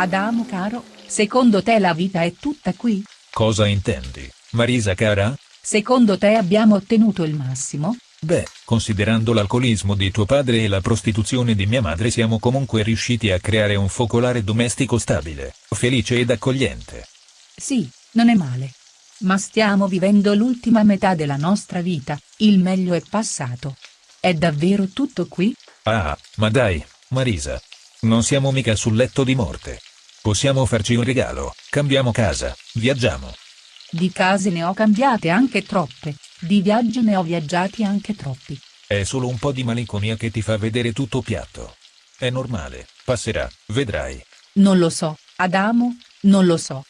Adamo caro, secondo te la vita è tutta qui? Cosa intendi, Marisa cara? Secondo te abbiamo ottenuto il massimo? Beh, considerando l'alcolismo di tuo padre e la prostituzione di mia madre siamo comunque riusciti a creare un focolare domestico stabile, felice ed accogliente. Sì, non è male. Ma stiamo vivendo l'ultima metà della nostra vita, il meglio è passato. È davvero tutto qui? Ah, ma dai, Marisa. Non siamo mica sul letto di morte. Possiamo farci un regalo, cambiamo casa, viaggiamo. Di case ne ho cambiate anche troppe, di viaggi ne ho viaggiati anche troppi. È solo un po' di malinconia che ti fa vedere tutto piatto. È normale, passerà, vedrai. Non lo so, Adamo, non lo so.